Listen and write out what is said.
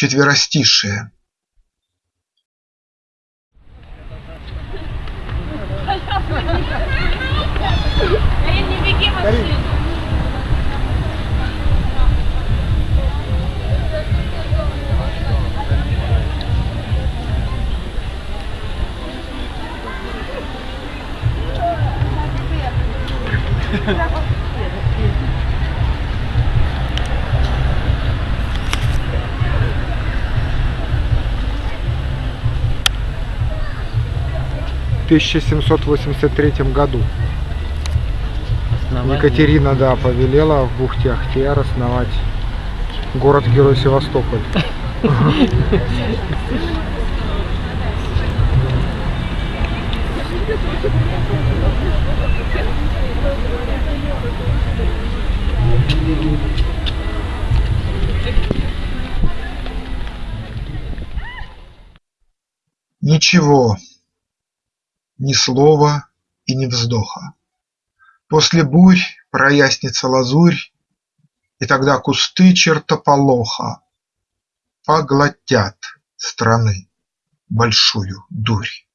четверостишие Карин, 1783 году Основание. Екатерина, да, повелела в бухте Ахтияр основать город-герой Севастополь. Ничего, ни слова и ни вздоха. После бурь прояснится лазурь, И тогда кусты чертополоха Поглотят страны большую дурь.